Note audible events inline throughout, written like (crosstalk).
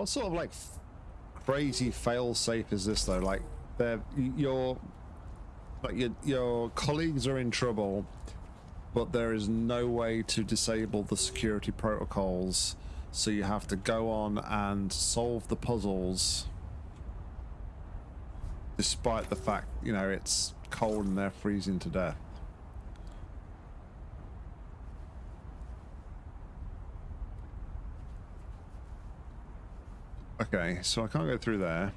What sort of like crazy fail safe is this though? Like, they're your like your your colleagues are in trouble, but there is no way to disable the security protocols, so you have to go on and solve the puzzles. Despite the fact, you know, it's cold and they're freezing to death. Okay, so I can't go through there.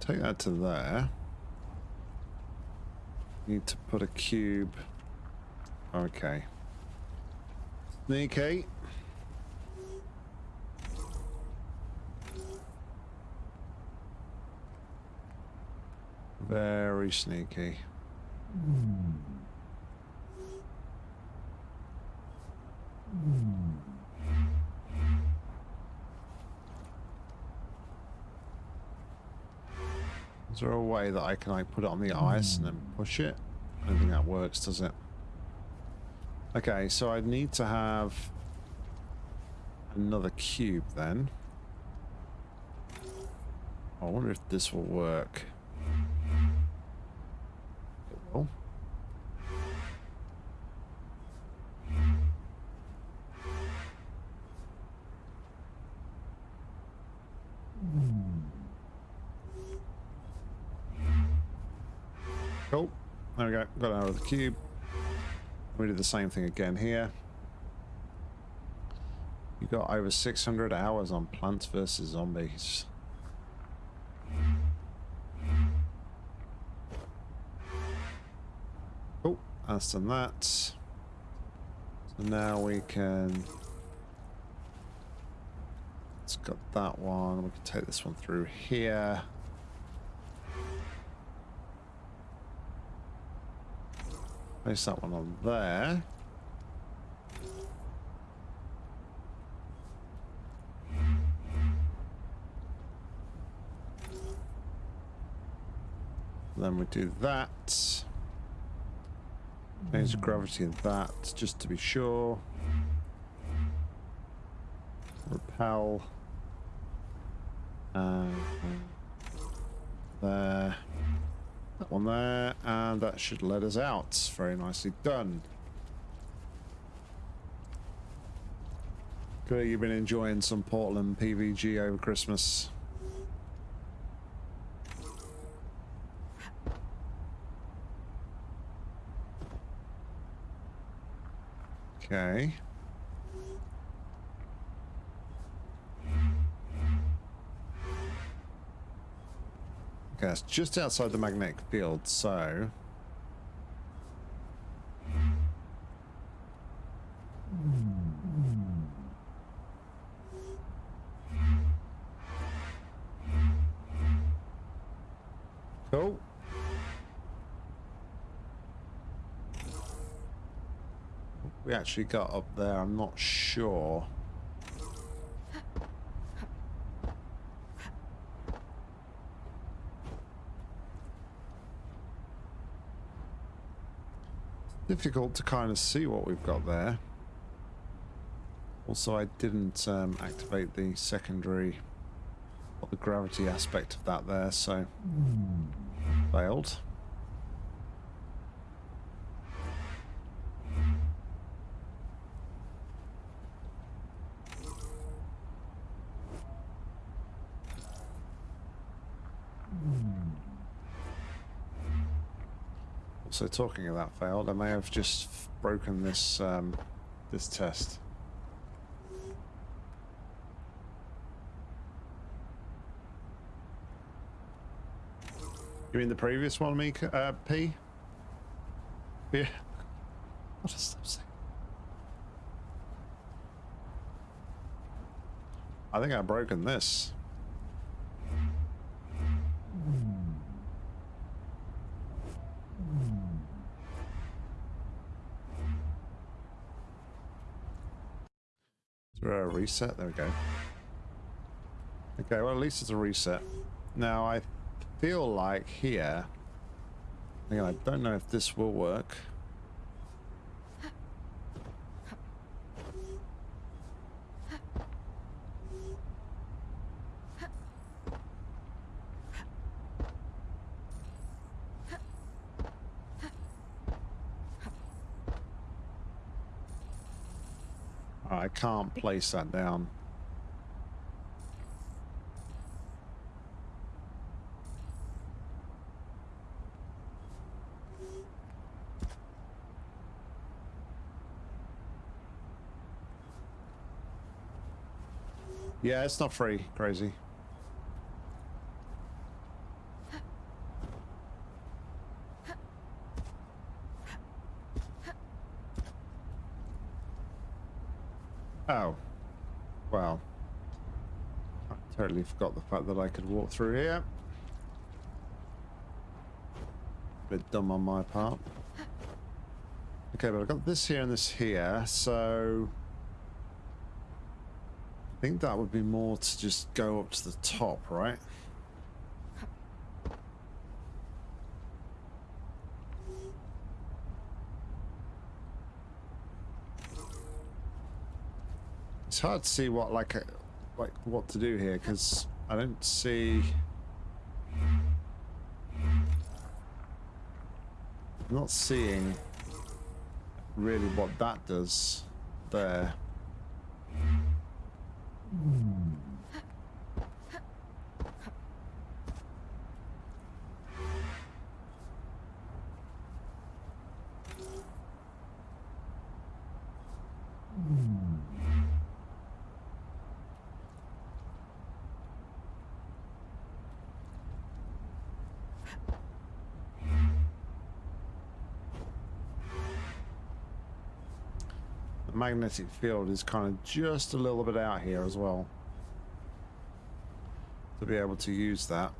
Take that to there. Need to put a cube. Okay. Sneaky. Very sneaky. Is there a way that I can like put it on the ice and then push it? I don't think that works, does it? Okay, so I'd need to have another cube then. I wonder if this will work. Will. Cool. There we go. Got out of the cube. We do the same thing again here. You got over 600 hours on Plants vs. Zombies. That's done that. So now we can... It's got that one. We can take this one through here. Place that one on there. Then we do that. Change the gravity of that, just to be sure. Repel. And there. That one there, and that should let us out. Very nicely done. Good, you've been enjoying some Portland PVG over Christmas. Okay. Okay, just outside the magnetic field, so... Cool. We actually got up there, I'm not sure. difficult to kind of see what we've got there. Also, I didn't um, activate the secondary or the gravity aspect of that there, so failed. So talking of that failed, I may have just broken this um, this test. You mean the previous one, Mika? Uh, P? Yeah. What does that say? I think I've broken this. Reset. There we go. Okay, well at least it's a reset. Now I feel like here, again I don't know if this will work. I can't place that down. Yeah, it's not free. Crazy. Oh. Well. I totally forgot the fact that I could walk through here. Bit dumb on my part. Okay, but I've got this here and this here, so... I think that would be more to just go up to the top, right? It's hard to see what like a, like what to do here because I don't see. I'm not seeing really what that does there. The magnetic field is kind of just a little bit out here as well to be able to use that.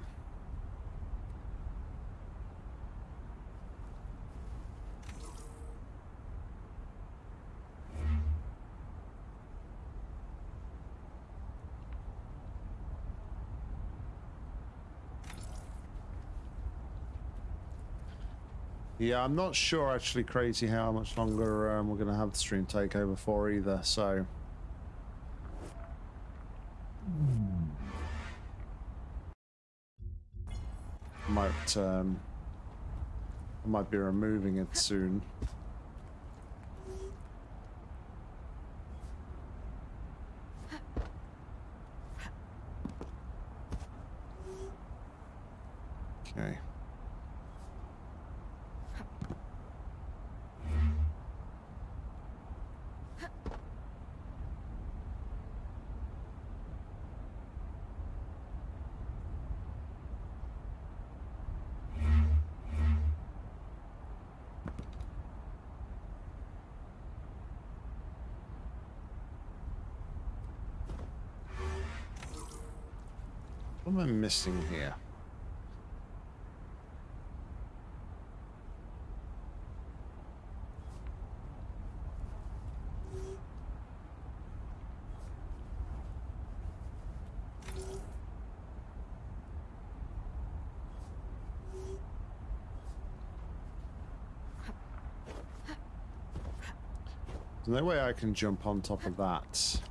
Yeah, I'm not sure actually, Crazy, how much longer um, we're going to have the stream takeover for either, so... Might, um, I might be removing it soon. Okay. What am I missing here? There's no way I can jump on top of that.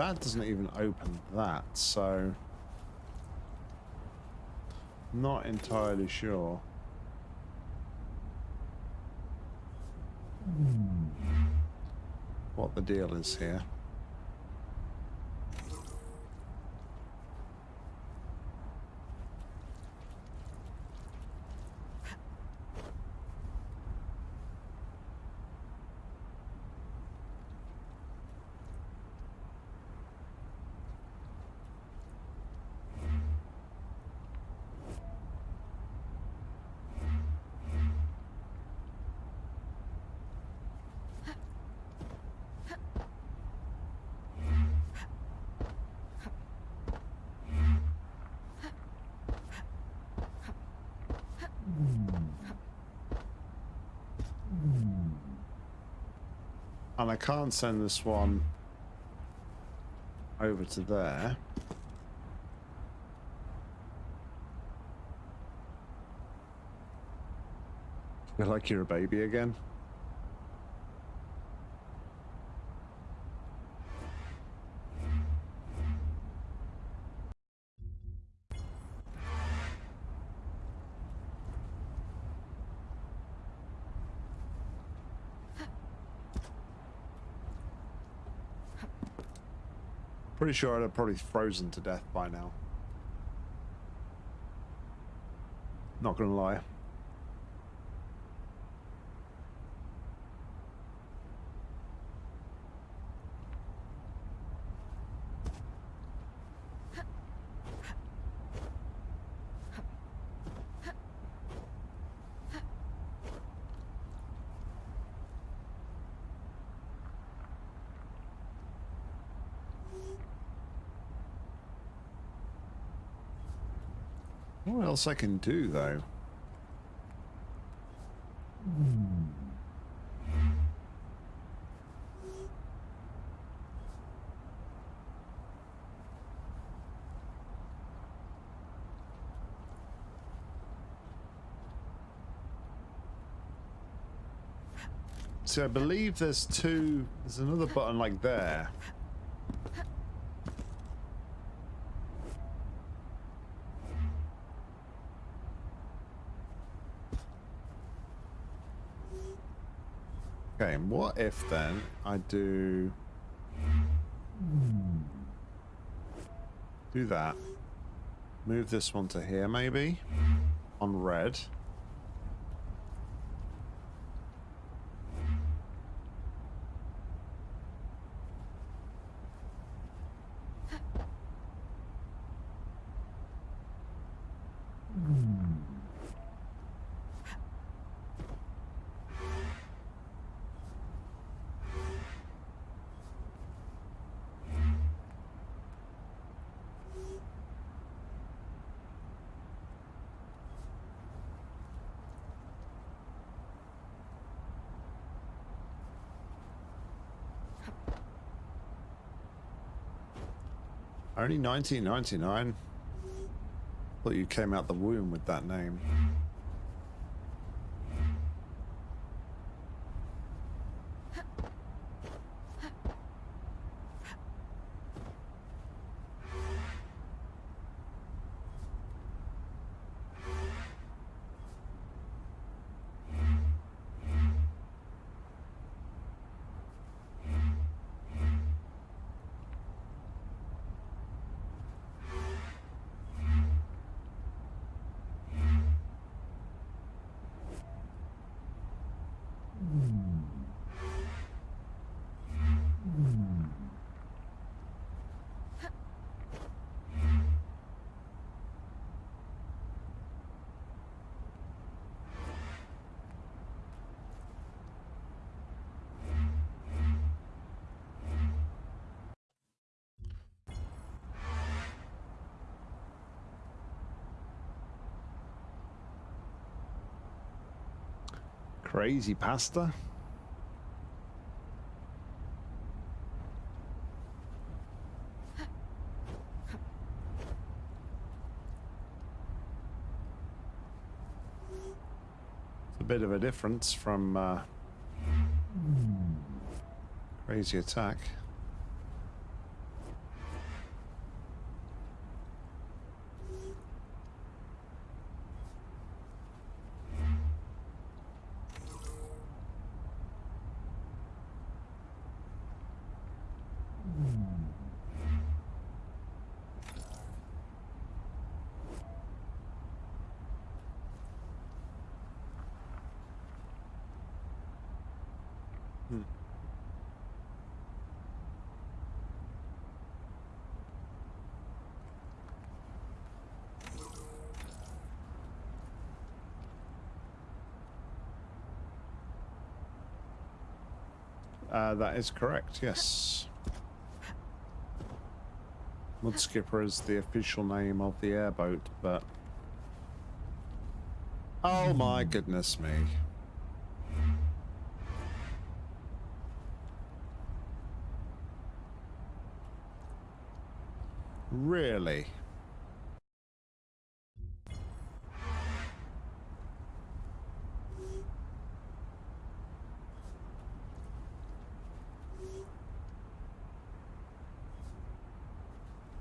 That doesn't even open that, so... Not entirely sure. What the deal is here. And I can't send this one over to there. Feel like you're a baby again. Pretty sure I'd have probably frozen to death by now. Not gonna lie. What else I can do though? So I believe there's two, there's another button like there. Okay, what if then I do do that? Move this one to here maybe on red. Only 1999. Thought you came out the womb with that name. Crazy pasta. It's a bit of a difference from uh, crazy attack. Uh, that is correct, yes. Mudskipper is the official name of the airboat, but... Oh my goodness me. Really?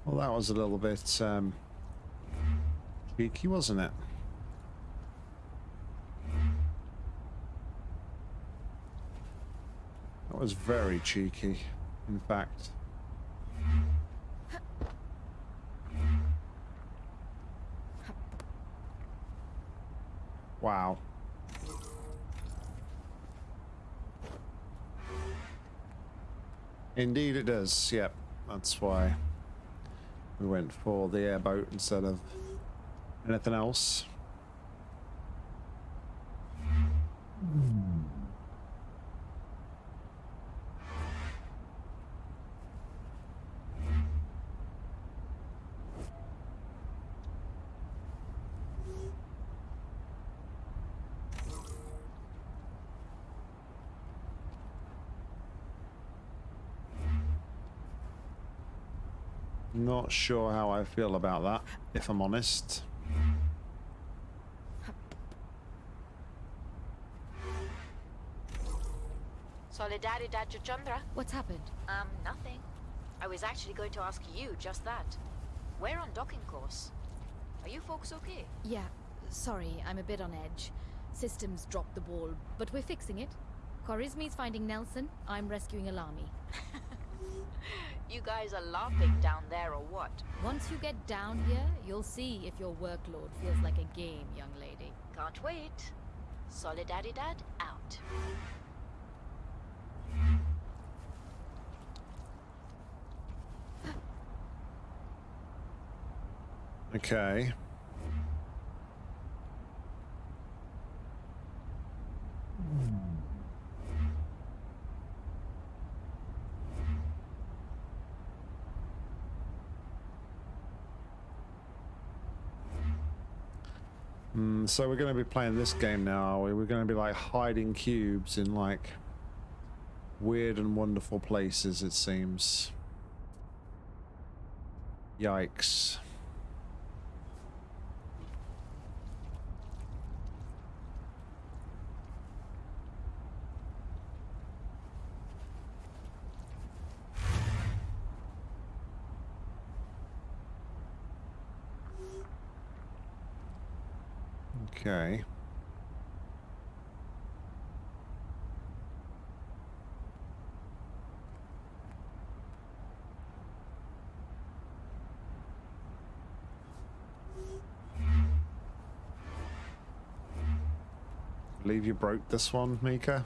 Well, that was a little bit um, cheeky, wasn't it? That was very cheeky, in fact. Wow. Indeed it does, yep. That's why we went for the airboat instead of anything else. Not sure how I feel about that, if I'm honest. Solidaridad Chandra. What's happened? Um, nothing. I was actually going to ask you just that. We're on docking course. Are you folks okay? Yeah, sorry, I'm a bit on edge. Systems dropped the ball, but we're fixing it. Khorizmi's finding Nelson, I'm rescuing Alami. (laughs) You guys are laughing down there or what? Once you get down here, you'll see if your workload feels like a game, young lady. Can't wait. Solidaridad out. Okay. Hmm, so we're going to be playing this game now, we? We're going to be like hiding cubes in like weird and wonderful places, it seems. Yikes. Okay. Believe you broke this one, Mika?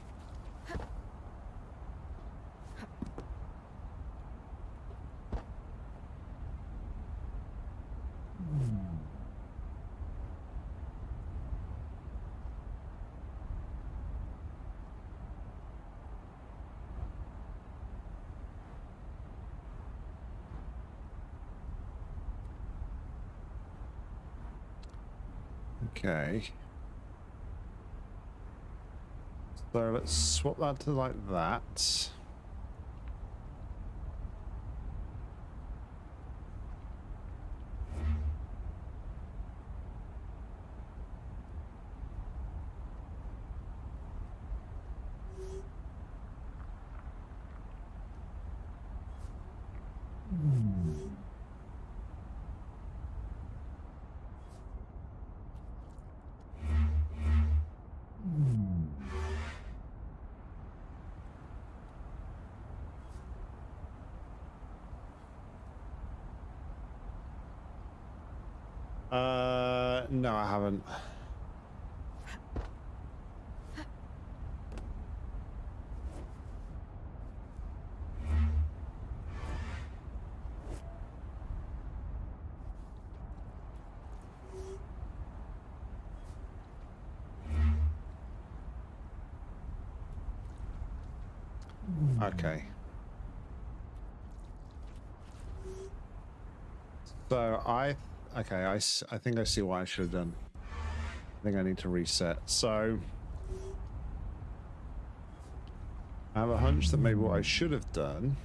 Okay. So let's swap that to like that. Uh, no, I haven't. Okay. So I, okay, I, I think I see what I should have done. I think I need to reset. So I have a hunch that maybe what I should have done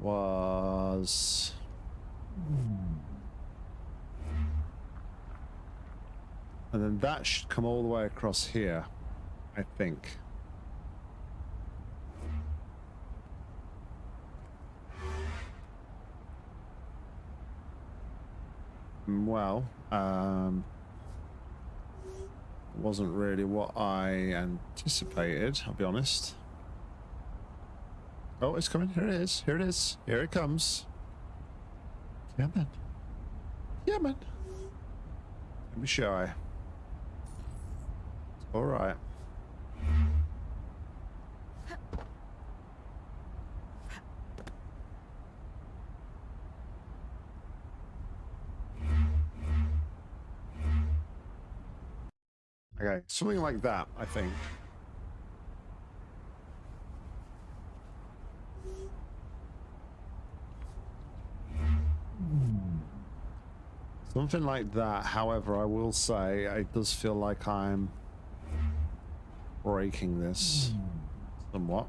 was and then that should come all the way across here I think well um wasn't really what I anticipated I'll be honest Oh, it's coming. Here it is. Here it is. Here it comes. Yeah, man. Yeah, man. Me show you. All right. Okay, something like that, I think. Something like that. However, I will say it does feel like I'm breaking this somewhat.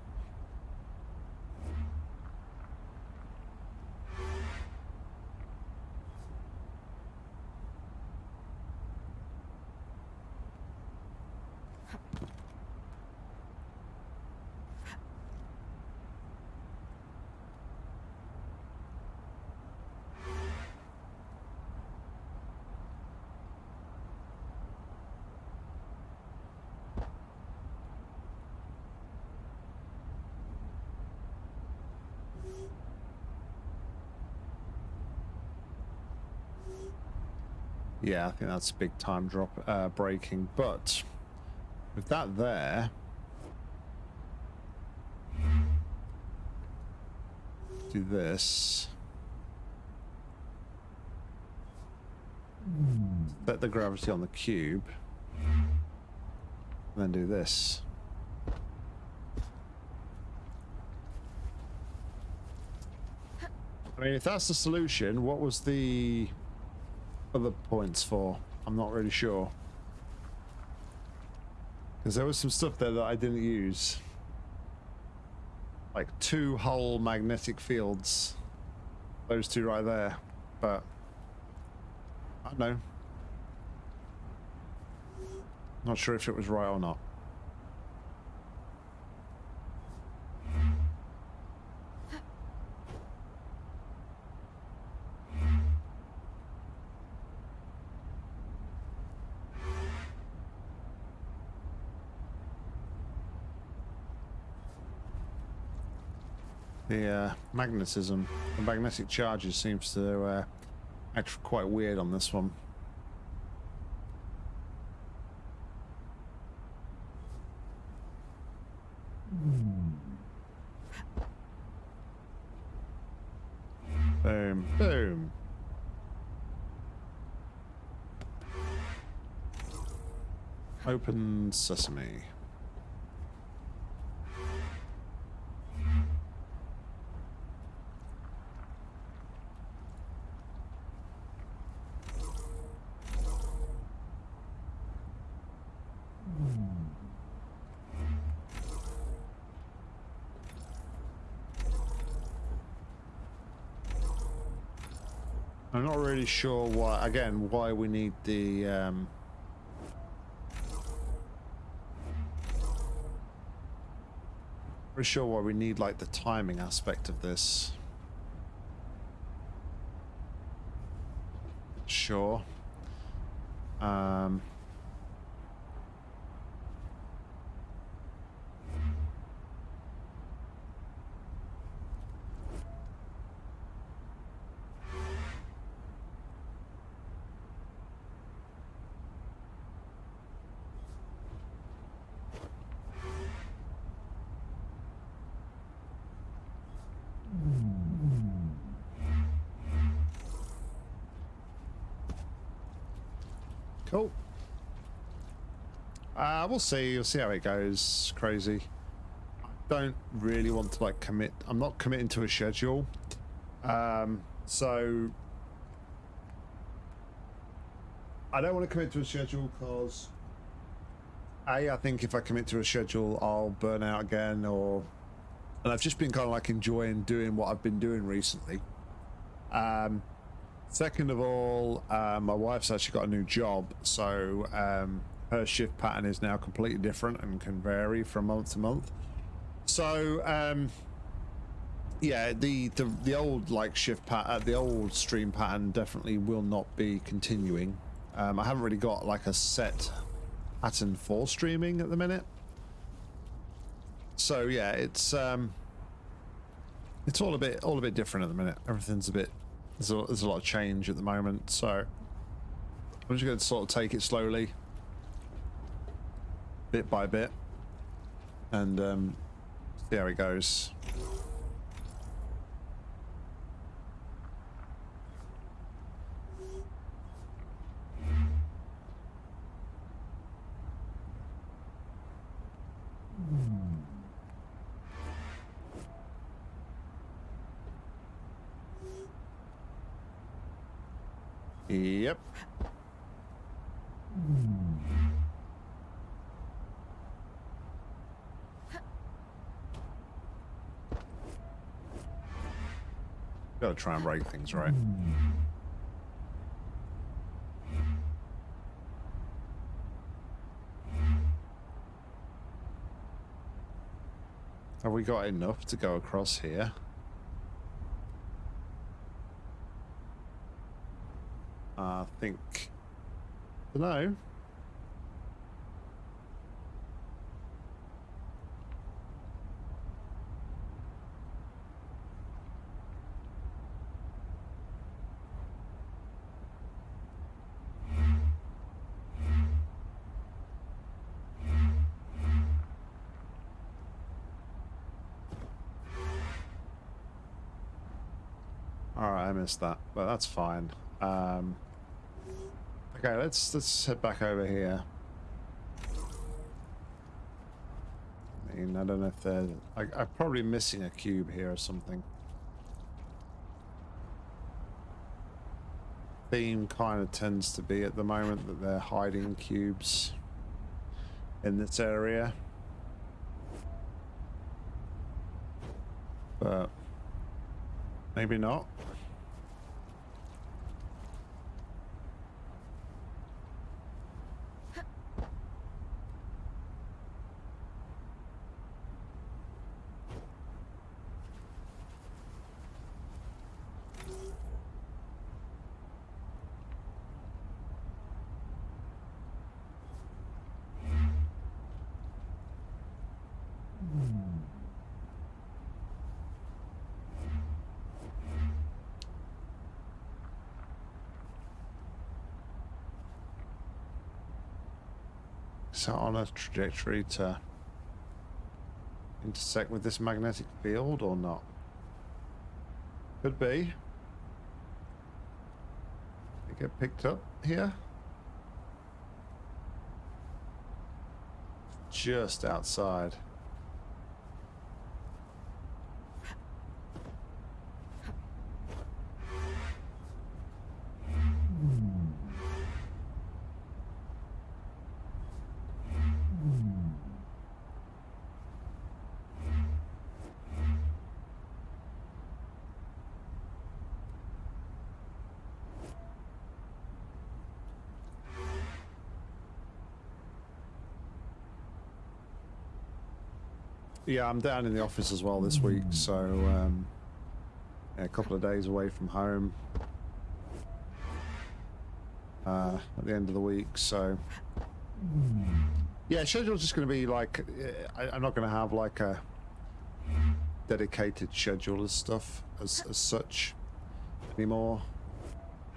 Yeah, I think that's a big time drop uh, breaking. But with that there, do this. Set the gravity on the cube. And then do this. I mean, if that's the solution, what was the other points for? I'm not really sure. Because there was some stuff there that I didn't use. Like two whole magnetic fields. Those two right there. But, I don't know. Not sure if it was right or not. The uh, magnetism, the magnetic charges seems to uh, act quite weird on this one. Boom, boom. Open sesame. I'm not really sure why, again, why we need the, um... Pretty sure why we need, like, the timing aspect of this. Sure. Um... Cool. Uh, we'll see. We'll see how it goes. Crazy. I don't really want to like commit. I'm not committing to a schedule. Um, so I don't want to commit to a schedule because A, I think if I commit to a schedule, I'll burn out again or and I've just been kind of like enjoying doing what I've been doing recently. Um, second of all, uh, my wife's actually got a new job, so um, her shift pattern is now completely different and can vary from month to month. So, um, yeah, the, the the old like shift pattern, the old stream pattern definitely will not be continuing. Um, I haven't really got like a set pattern for streaming at the minute. So yeah, it's um, it's all a bit all a bit different at the minute. Everything's a bit there's a, there's a lot of change at the moment. So I'm just going to sort of take it slowly, bit by bit, and um, see how it goes. Yep. Gotta try and break things right. Have we got enough to go across here? I think. Hello? Alright, I missed that, but that's fine. Um, okay, let's let's head back over here. I mean, I don't know if there's... I, I'm probably missing a cube here or something. Theme kind of tends to be at the moment that they're hiding cubes in this area. But maybe not. On a trajectory to intersect with this magnetic field or not? Could be. They get picked up here. Just outside. Yeah, I'm down in the office as well this week, so um, yeah, a couple of days away from home uh, at the end of the week. So yeah, schedule's just going to be like I, I'm not going to have like a dedicated schedule of stuff as, as such anymore.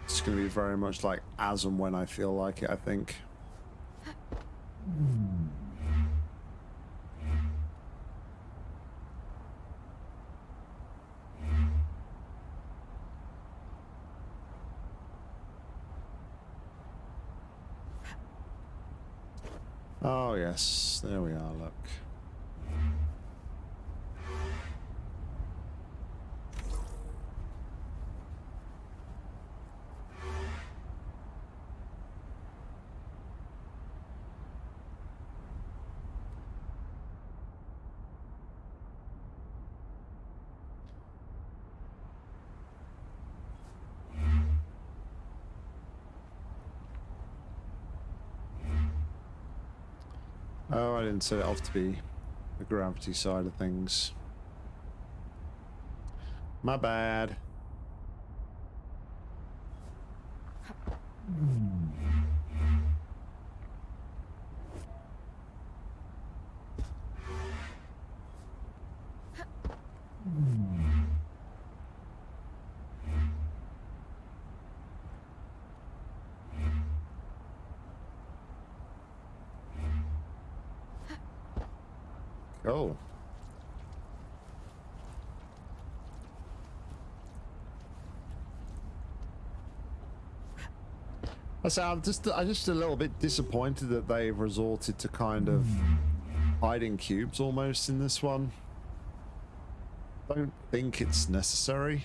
It's going to be very much like as and when I feel like it. I think. Oh Oh, yes, there we are, look. Oh, I didn't set it off to be the gravity side of things. My bad. Oh. I say I'm just I'm just a little bit disappointed that they've resorted to kind of hiding cubes almost in this one. Don't think it's necessary.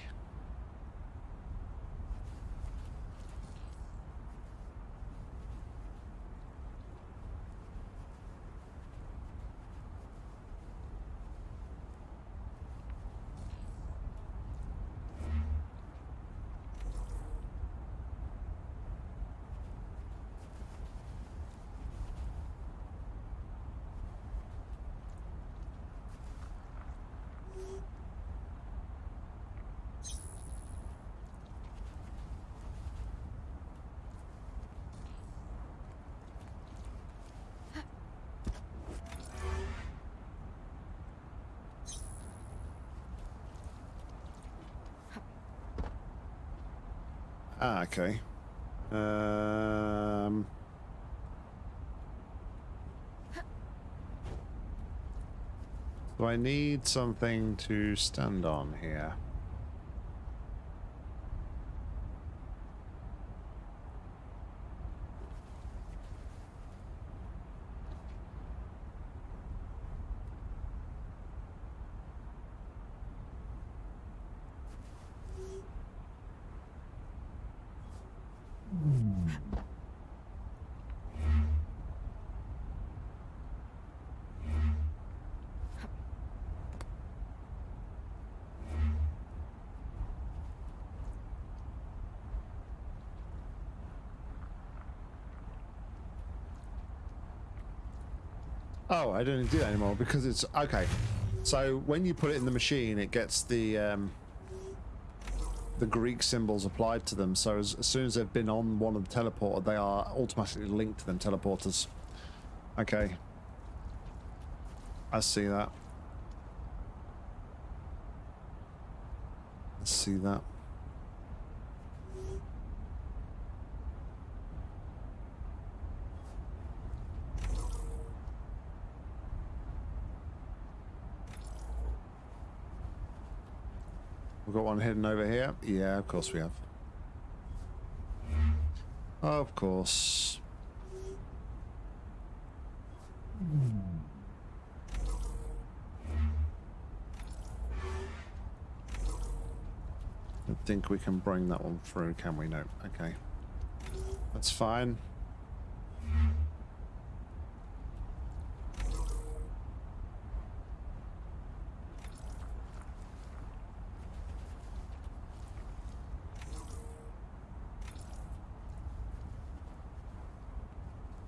Ah, okay. Um. So I need something to stand on here. I don't do that anymore because it's okay. So when you put it in the machine, it gets the um, the Greek symbols applied to them. So as, as soon as they've been on one of the teleporter, they are automatically linked to them teleporters. Okay. I see that. I see that. We've got one hidden over here. Yeah, of course we have. Of course. I think we can bring that one through, can we? No. Okay. That's fine.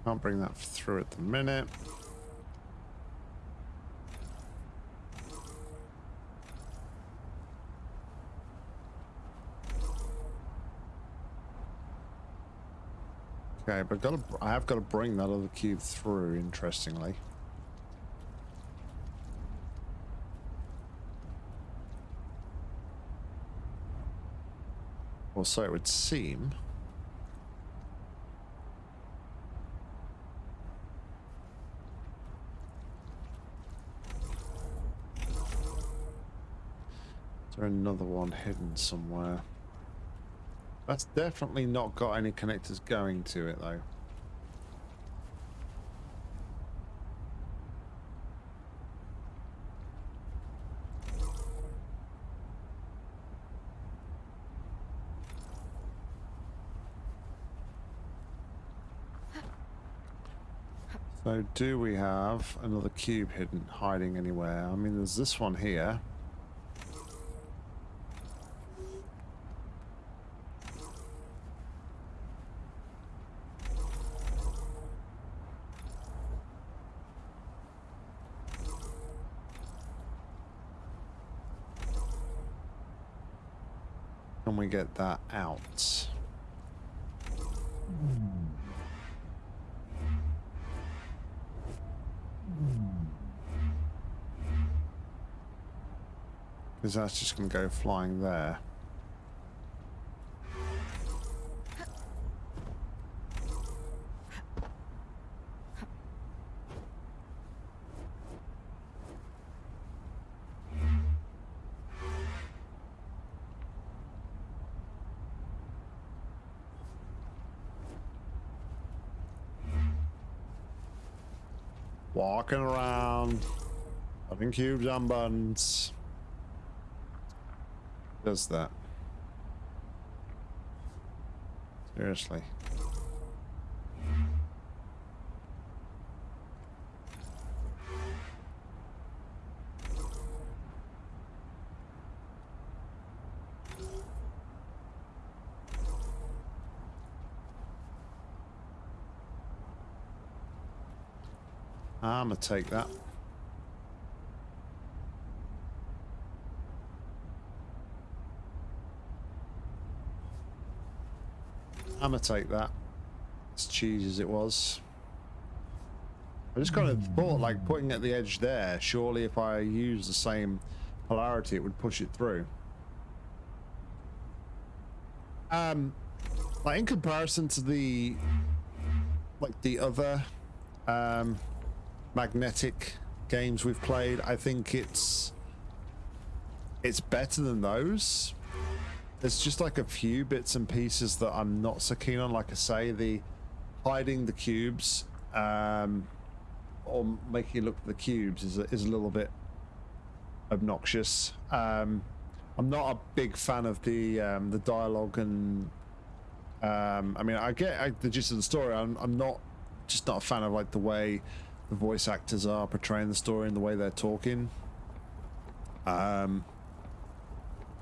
Can't bring that through at the minute. Okay, but got to, I have got to bring that other cube through, interestingly. Or so it would seem. Is there another one hidden somewhere? That's definitely not got any connectors going to it though. So do we have another cube hidden hiding anywhere? I mean there's this one here. Can we get that out? Because that's just going to go flying there. Walking around, putting cubes on buttons. Does that? Seriously. I'm gonna take that. I'm gonna take that. As cheesy as it was. I just kind of thought, like, putting at the edge there, surely if I use the same polarity, it would push it through. Um, like, in comparison to the, like, the other, um, magnetic games we've played, I think it's, it's better than those. There's just like a few bits and pieces that I'm not so keen on. Like I say, the hiding the cubes um, or making it look the cubes is a, is a little bit obnoxious. Um, I'm not a big fan of the um, the dialogue and um, I mean I get I, the gist of the story. I'm, I'm not just not a fan of like the way the voice actors are portraying the story and the way they're talking. Um,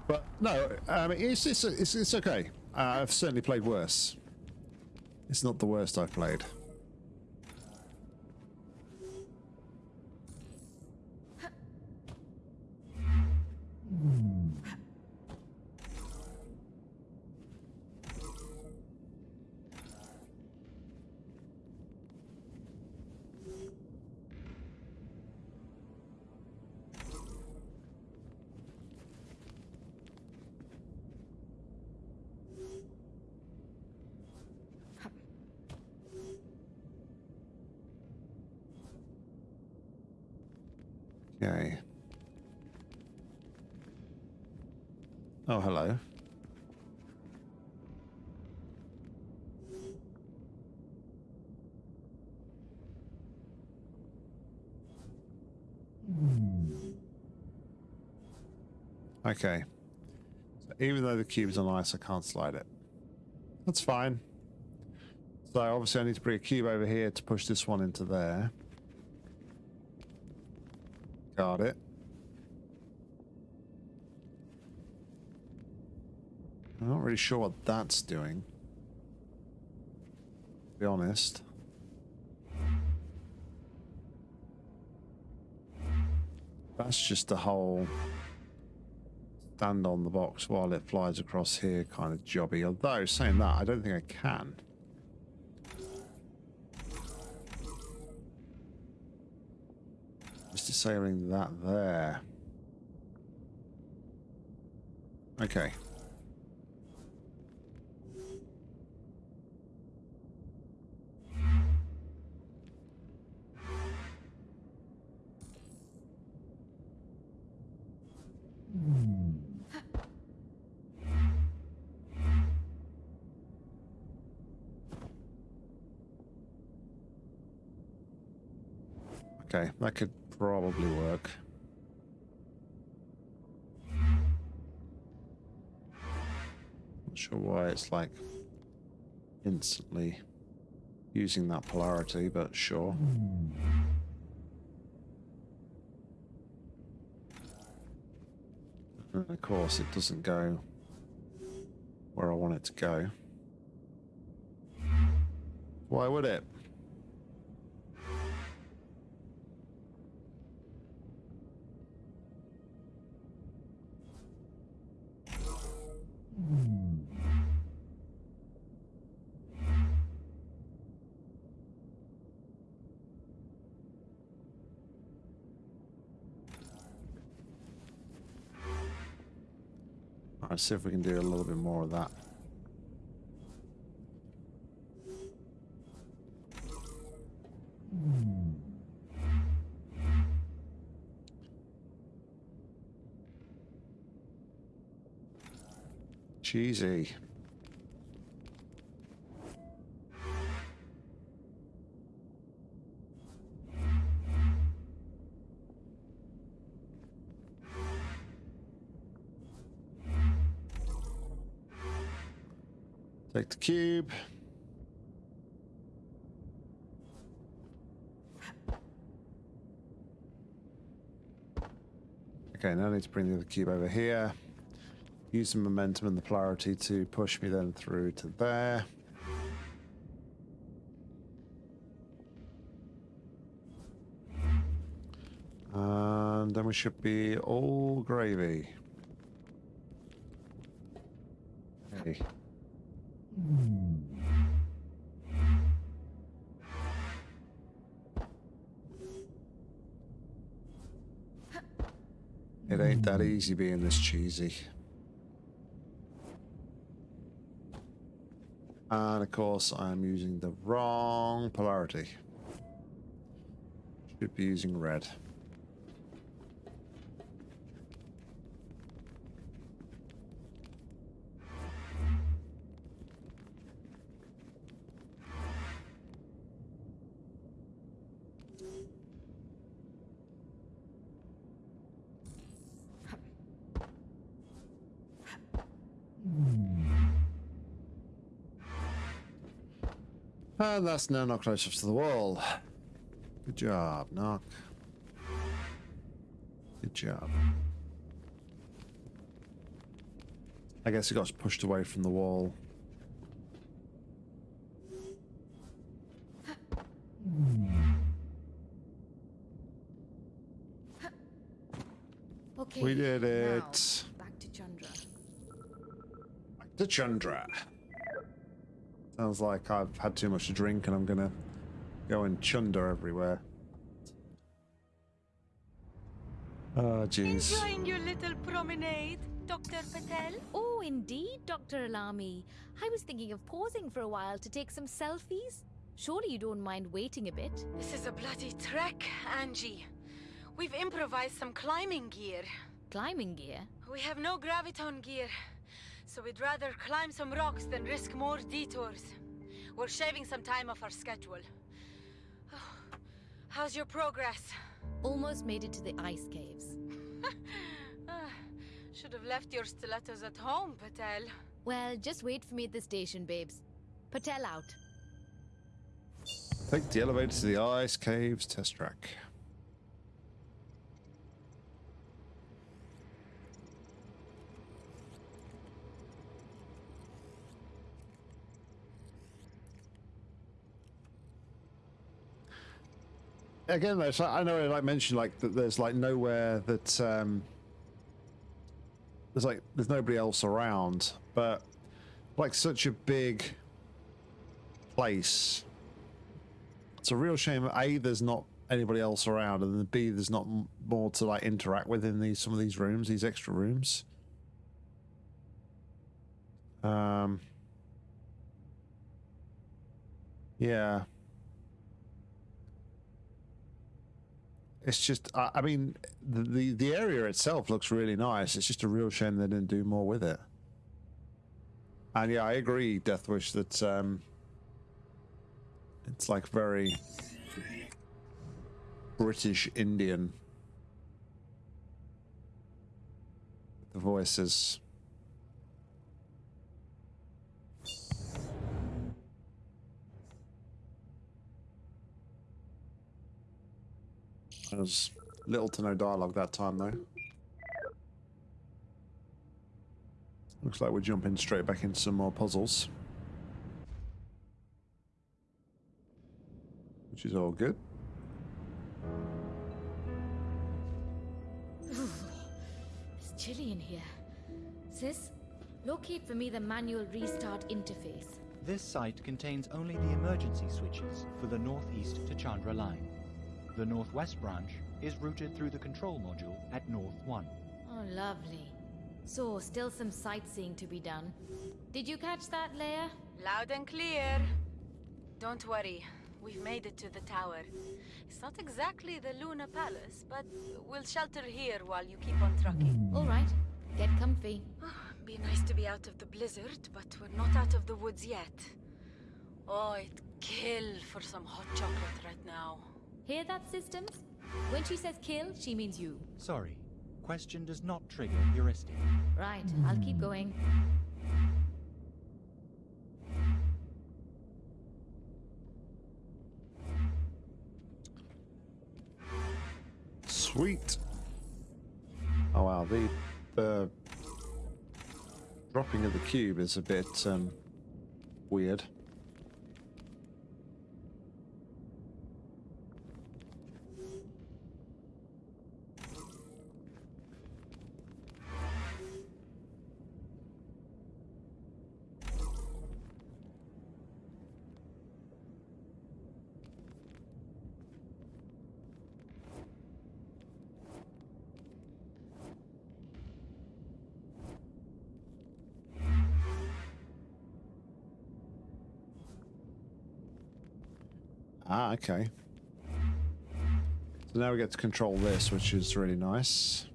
but no, um, it's, it's, it's, it's okay. Uh, I've certainly played worse. It's not the worst I've played. Okay. Oh, hello. Okay. So even though the cube's on ice, I can't slide it. That's fine. So obviously I need to bring a cube over here to push this one into there. Got it. I'm not really sure what that's doing. To be honest. That's just a whole stand on the box while it flies across here kind of jobby. Although, saying that, I don't think I can. Just disabling that there. Okay. Okay, that could probably work. Not sure why it's like instantly using that polarity, but sure. And of course, it doesn't go where I want it to go. Why would it? Let's see if we can do a little bit more of that. Cheesy. Take the cube. Okay, now I need to bring the other cube over here. Use the momentum and the polarity to push me then through to there. And then we should be all gravy. Easy being this cheesy. And of course, I'm using the wrong polarity. Should be using red. And that's now knocked closer to the wall. Good job, knock. Good job. I guess it got pushed away from the wall. Okay. We did now, it. back to Chandra. Back to Chandra. Sounds like I've had too much to drink and I'm gonna go and chunder everywhere. Oh, jeez. Enjoying your little promenade, Dr. Patel? Oh, indeed, Dr. Alami. I was thinking of pausing for a while to take some selfies. Surely you don't mind waiting a bit. This is a bloody trek, Angie. We've improvised some climbing gear. Climbing gear? We have no graviton gear, so we'd rather climb some rocks than risk more detours. We're shaving some time off our schedule. Oh, (sighs) how's your progress? Almost made it to the ice caves. (laughs) Ah, should have left your stilettos at home, Patel. Well, just wait for me at the station, babes. Patel out. Take the elevator to the ice caves test track. Again, I know I like mentioned like that. There's like nowhere that um, there's like there's nobody else around, but like such a big place it's a real shame. A, there's not anybody else around, and B, there's not more to like interact with in these some of these rooms, these extra rooms. Um. Yeah. It's just, I, I mean, the, the the area itself looks really nice. It's just a real shame they didn't do more with it. And yeah, I agree, Deathwish, that um, it's like very British Indian. The voices. There's little to no dialogue that time though. Looks like we're jumping straight back into some more puzzles. Which is all good. It's chilly in here. Sis, locate for me the manual restart interface. This site contains only the emergency switches for the northeast to Chandra line. The northwest branch is routed through the control module at North 1. Oh, lovely. So, still some sightseeing to be done. Did you catch that, Leia? Loud and clear. Don't worry. We've made it to the tower. It's not exactly the Luna Palace, but we'll shelter here while you keep on trucking. All right. Get comfy. Ah, be nice to be out of the blizzard, but we're not out of the woods yet. Oh, I'd kill for some hot chocolate right now. Hear that, Systems? When she says kill, she means you. Sorry. Question does not trigger heuristic. Right, I'll keep going. Sweet. Oh wow, the the dropping of the cube is a bit um, weird. Okay. So now we get to control this, which is really nice.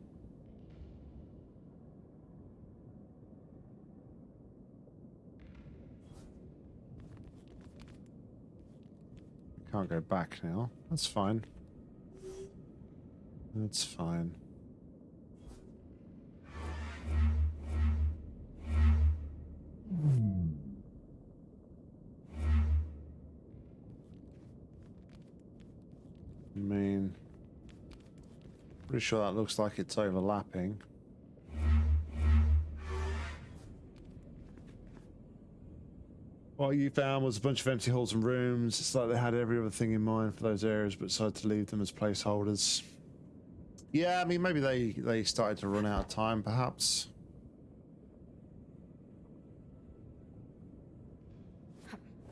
Can't go back now. That's fine. That's fine. Pretty sure that looks like it's overlapping. What you found was a bunch of empty halls and rooms. It's like they had every other thing in mind for those areas, but decided to leave them as placeholders. Yeah, I mean, maybe they, they started to run out of time, perhaps.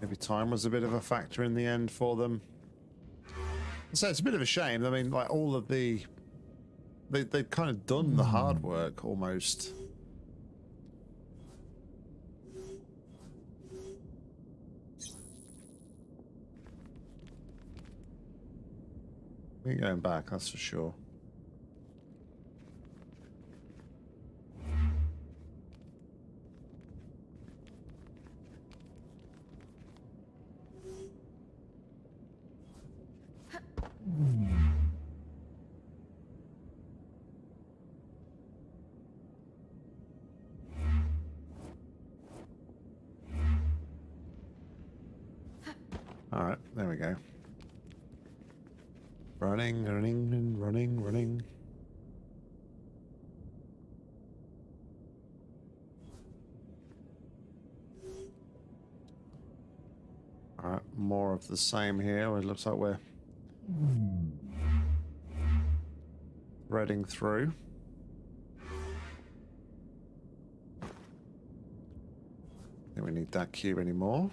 Maybe time was a bit of a factor in the end for them. So it's a bit of a shame. I mean, like all of the, they they've kind of done the hard hmm. work almost. We're going back, that's for sure. All right, there we go. Running, running, and running, running. More of the same here. It looks like we're threading through. Don't we need that cube anymore?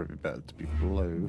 Probably be better to be blue.